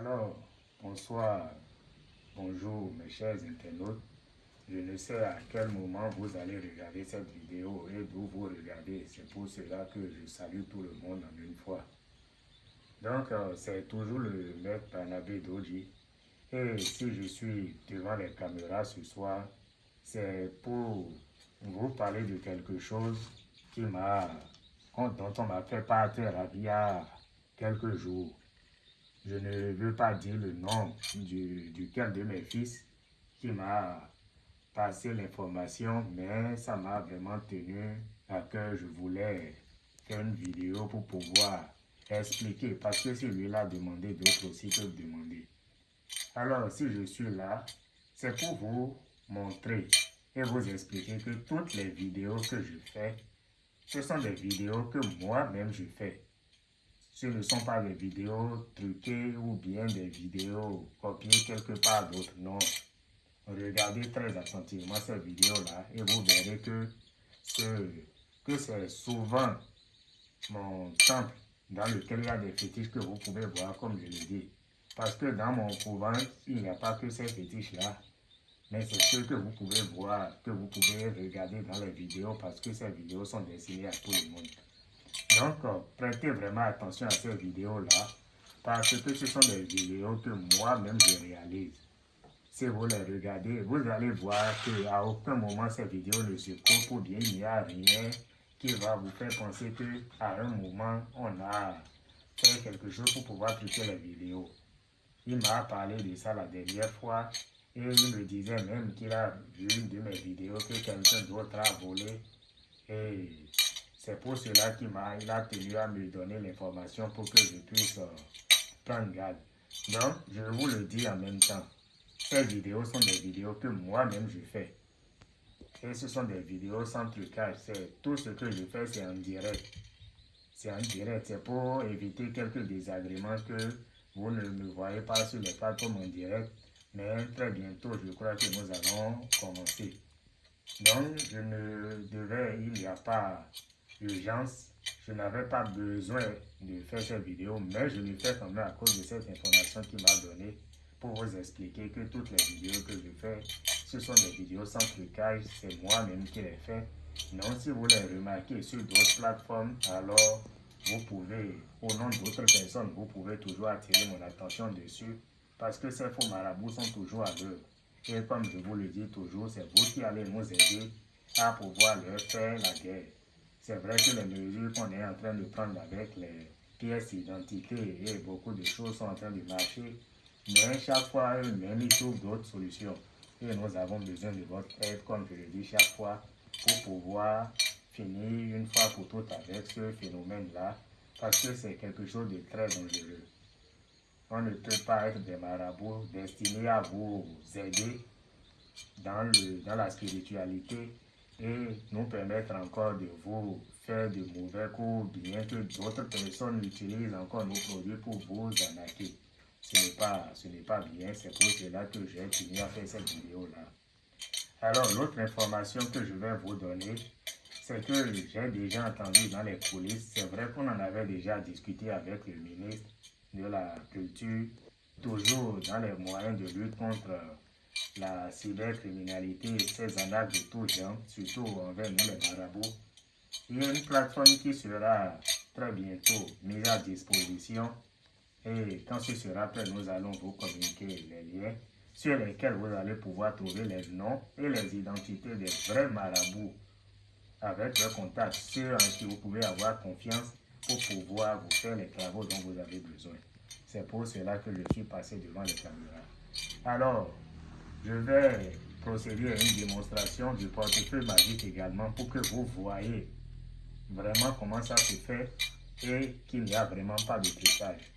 Alors, bonsoir, bonjour mes chers internautes. Je ne sais à quel moment vous allez regarder cette vidéo et d'où vous regardez. C'est pour cela que je salue tout le monde en une fois. Donc, euh, c'est toujours le maître Panabé Doji. Et si je suis devant les caméras ce soir, c'est pour vous parler de quelque chose qui m'a, dont on m'a fait partir il y a quelques jours. Je ne veux pas dire le nom du, duquel de mes fils qui m'a passé l'information, mais ça m'a vraiment tenu à cœur. Je voulais faire une vidéo pour pouvoir expliquer, parce que lui a demandé, d'autres aussi peuvent demander. Alors, si je suis là, c'est pour vous montrer et vous expliquer que toutes les vidéos que je fais, ce sont des vidéos que moi-même je fais. Ce ne sont pas des vidéos truquées ou bien des vidéos copiées quelque part d'autre. Non. Regardez très attentivement cette vidéo-là et vous verrez que, c'est souvent mon temple dans lequel il y a des fétiches que vous pouvez voir, comme je l'ai dit. Parce que dans mon couvent, il n'y a pas que ces fétiches-là. Mais c'est ce que vous pouvez voir, que vous pouvez regarder dans les vidéos parce que ces vidéos sont destinées à tout le monde. Donc, euh, prêtez vraiment attention à ces vidéos-là parce que ce sont des vidéos que moi-même je réalise. Si vous les regardez, vous allez voir qu'à aucun moment ces vidéos ne se coupent ou bien il n'y a rien qui va vous faire penser qu'à un moment, on a fait quelque chose pour pouvoir cliquer les vidéos. Il m'a parlé de ça la dernière fois et il me disait même qu'il a vu une de mes vidéos que quelqu'un d'autre a volé. Et c'est pour cela qu'il a tenu à me donner l'information pour que je puisse euh, prendre garde. Donc, je vous le dis en même temps. Ces vidéos sont des vidéos que moi-même je fais. Et ce sont des vidéos sans trucage. Tout ce que je fais, c'est en direct. C'est en direct. C'est pour éviter quelques désagréments que vous ne me voyez pas sur les plateformes en direct. Mais très bientôt, je crois que nous allons commencer. Donc, je ne devais, il n'y a pas urgence, je n'avais pas besoin de faire cette vidéo, mais je l'ai fait quand même à cause de cette information qu'il m'a donnée pour vous expliquer que toutes les vidéos que je fais, ce sont des vidéos sans trucage, c'est moi-même qui les fais. Non, si vous les remarquez sur d'autres plateformes, alors vous pouvez, au nom d'autres personnes, vous pouvez toujours attirer mon attention dessus parce que ces faux marabouts sont toujours à. Et comme je vous le dis toujours, c'est vous qui allez nous aider à pouvoir leur faire la guerre. C'est vrai que les mesures qu'on est en train de prendre avec les pièces d'identité et beaucoup de choses sont en train de marcher, mais chaque fois, eux-mêmes, ils trouvent d'autres solutions. Et nous avons besoin de votre aide, comme je le dis chaque fois, pour pouvoir finir une fois pour toutes avec ce phénomène-là, parce que c'est quelque chose de très dangereux. On ne peut pas être des marabouts destinés à vous aider dans, le, dans la spiritualité et nous permettre encore de vous faire de mauvais coups, bien que d'autres personnes utilisent encore nos produits pour vous arnaquer. Ce n'est pas, pas bien, c'est pour cela que j'ai fini à faire cette vidéo-là. Alors, l'autre information que je vais vous donner, c'est que j'ai déjà entendu dans les coulisses, c'est vrai qu'on en avait déjà discuté avec le ministre de la Culture, toujours dans les moyens de lutte contre la cybercriminalité et ses attaques de tout genre, surtout envers nous les marabouts. Il y a une plateforme qui sera très bientôt mise à disposition et quand ce sera prêt, nous allons vous communiquer les liens sur lesquels vous allez pouvoir trouver les noms et les identités des vrais marabouts avec leurs contacts, ceux en qui vous pouvez avoir confiance pour pouvoir vous faire les travaux dont vous avez besoin. C'est pour cela que je suis passé devant les caméras. Alors, je vais procéder à une démonstration du portefeuille magique également pour que vous voyez vraiment comment ça se fait et qu'il n'y a vraiment pas de trucage.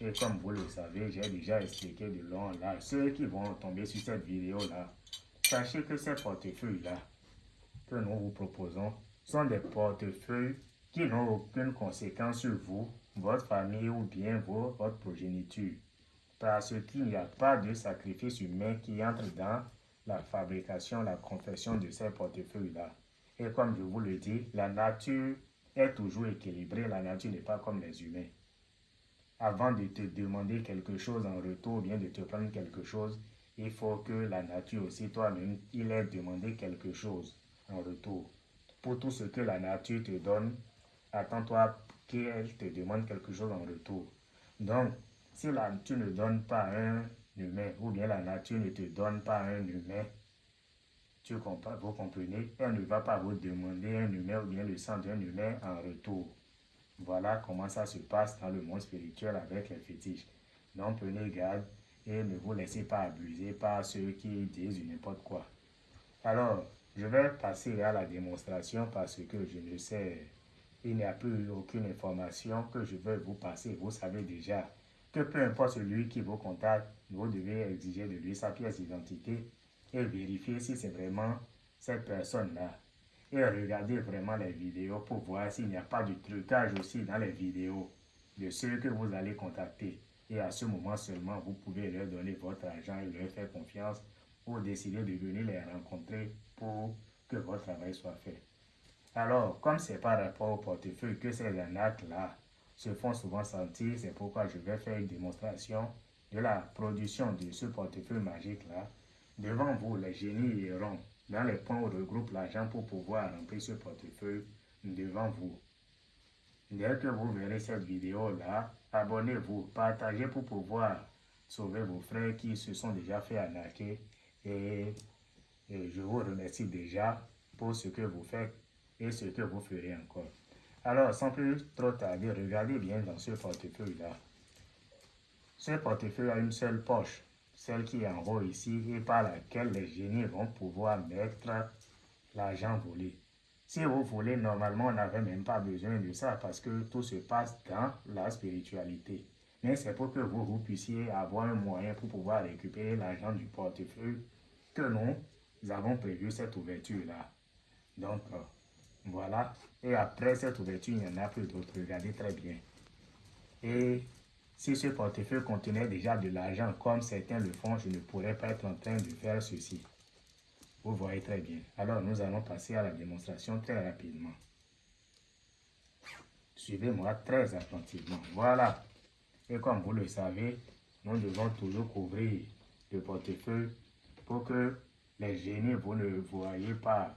Et comme vous le savez, j'ai déjà expliqué de long là. Ceux qui vont tomber sur cette vidéo-là, sachez que ces portefeuilles-là que nous vous proposons sont des portefeuilles qui n'ont aucune conséquence sur vous, votre famille ou bien votre progéniture parce qu'il n'y a pas de sacrifice humain qui entre dans la fabrication, la confection de ces portefeuilles-là. Et comme je vous le dis, la nature est toujours équilibrée, la nature n'est pas comme les humains. avant de te demander quelque chose en retour, bien de te prendre quelque chose, il faut que la nature aussi, toi-même, il ait demandé quelque chose en retour. Pour tout ce que la nature te donne, attends-toi qu'elle te demande quelque chose en retour. Donc, si tu ne donnes pas un humain, ou bien la nature ne te donne pas un humain, tu comprends, vous comprenez, elle ne va pas vous demander un humain ou bien le sang d'un humain en retour. Voilà comment ça se passe dans le monde spirituel avec les fétiches. Donc prenez garde et ne vous laissez pas abuser par ceux qui disent n'importe quoi. Alors, je vais passer à la démonstration parce que je ne sais, il n'y a plus aucune information que je vais vous passer. Vous savez déjà que peu importe celui qui vous contacte, vous devez exiger de lui sa pièce d'identité et vérifier si c'est vraiment cette personne-là. Et regardez vraiment les vidéos pour voir s'il n'y a pas de trucage aussi dans les vidéos de ceux que vous allez contacter. Et à ce moment seulement, vous pouvez leur donner votre argent et leur faire confiance ou décider de venir les rencontrer pour que votre travail soit fait. Alors, comme c'est par rapport au portefeuille que ces arnaques-là se font souvent sentir, c'est pourquoi je vais faire une démonstration de la production de ce portefeuille magique-là. Devant vous, les génies iront dans les points où regroupe l'argent pour pouvoir remplir ce portefeuille devant vous. Dès que vous verrez cette vidéo-là, abonnez-vous, partagez pour pouvoir sauver vos frères qui se sont déjà fait arnaquer. Et, et je vous remercie déjà pour ce que vous faites et ce que vous ferez encore. Alors, sans plus trop tarder, regardez bien dans ce portefeuille-là. Ce portefeuille a une seule poche, celle qui est en haut ici et par laquelle les génies vont pouvoir mettre l'argent volé. Si vous voulez, normalement, on n'avait même pas besoin de ça parce que tout se passe dans la spiritualité. Mais c'est pour que vous, vous puissiez avoir un moyen pour pouvoir récupérer l'argent du portefeuille que nous avons prévu cette ouverture-là. Donc, euh, voilà. Et après cette ouverture, il y en a plus d'autres. Regardez très bien. Et si ce portefeuille contenait déjà de l'argent, comme certains le font, je ne pourrais pas être en train de faire ceci. Vous voyez très bien. Alors, nous allons passer à la démonstration très rapidement. Suivez-moi très attentivement. Voilà. Et comme vous le savez, nous devons toujours couvrir le portefeuille pour que les génies, vous ne voyez pas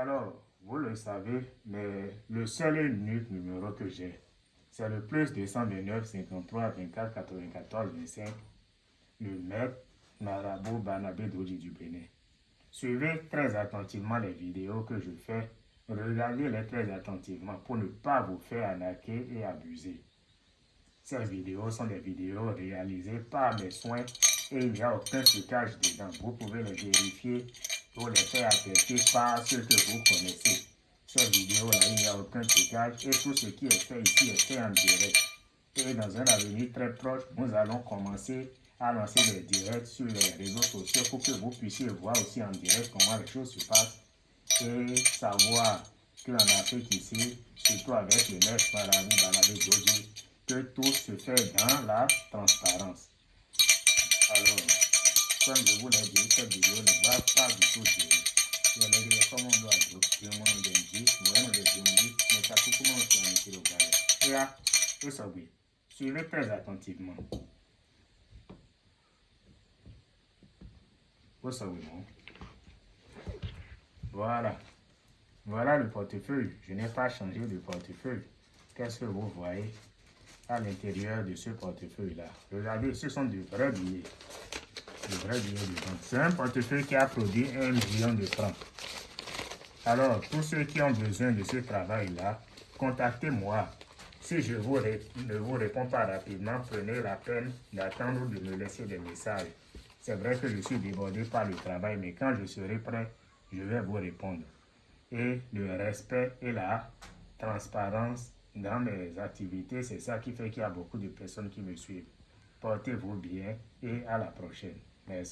Alors, vous le savez, mais le seul unique numéro que j'ai, c'est le plus 229 53 24 94 25, le maître Marabout Banabé Doji du Bénin. Suivez très attentivement les vidéos que je fais. Regardez-les très attentivement pour ne pas vous faire arnaquer et abuser. Ces vidéos sont des vidéos réalisées par mes soins et il n'y a aucun trucage dedans. Vous pouvez les vérifier pour les faire attester par ceux que vous connaissez. Ces vidéos-là, il n'y a aucun trucage et tout ce qui est fait ici est fait en direct. Et dans un avenir très proche, nous allons commencer à lancer des directs sur les réseaux sociaux pour que vous puissiez voir aussi en direct comment les choses se passent et savoir qu'en Afrique ici, surtout avec le maître Marabout Banabé Doji, que tout se fait dans la transparence. Alors, comme je vous l'ai dit, cette vidéo ne va pas m'en ai dit, je m'en ai dit, mais ça tout comment on s'en est le gars. Et là, vous savez, suivez très attentivement. Vous savez, non? Voilà. Voilà le portefeuille. Je n'ai pas changé de portefeuille. Qu'est-ce que vous voyez à l'intérieur de ce portefeuille-là? Regardez, ce sont de vrais billets. De vrais billets dedans. C'est un portefeuille qui a produit un million de francs. Alors, tous ceux qui ont besoin de ce travail-là, contactez-moi Si je ne vous réponds pas rapidement, prenez la peine d'attendre de me laisser des messages. C'est vrai que je suis débordé par le travail, mais quand je serai prêt, je vais vous répondre. Et le respect et la transparence dans mes activités, c'est ça qui fait qu'il y a beaucoup de personnes qui me suivent. Portez-vous bien et à la prochaine. Merci.